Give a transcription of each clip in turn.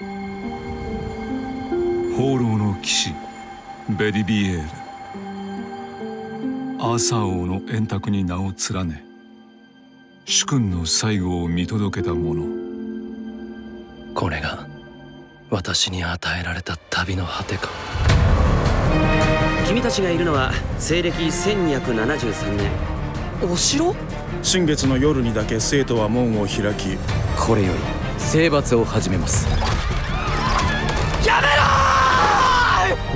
放浪の騎士ベディビエール。アーサー王の円卓に名を連ね主君の最後を見届けた者。これが私に与えられた旅の果てか。君たちがいるのは西暦1273年。お城？新月の夜にだけ生徒は門を開きこれより征伐を始めます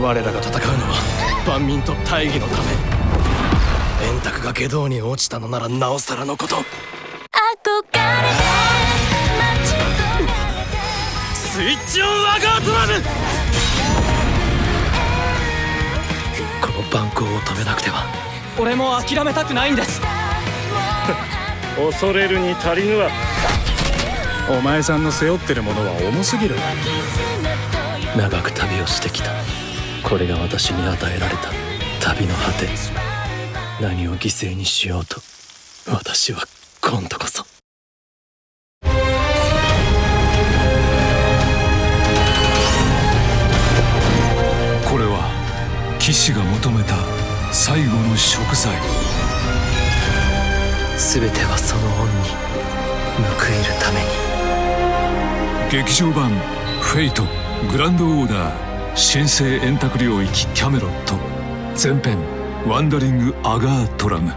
我らが戦うのは万民と大義のため。円卓が下道に落ちたのならなおさらのこと。スイッチオンワガードラムこの蛮行を止めなくては。俺も諦めたくないんです。恐れるに足りぬわ。お前さんの背負ってるものは重すぎる。長く旅をしてきたこれが私に与えられた旅の果て何を犠牲にしようと私は今度こそ。これは騎士が求めた最後の食材。全てはその恩に報いるために。劇場版「フェイトグランドオーダー神聖円卓領域キャメロット」前編「ワンダリング・アガートラム」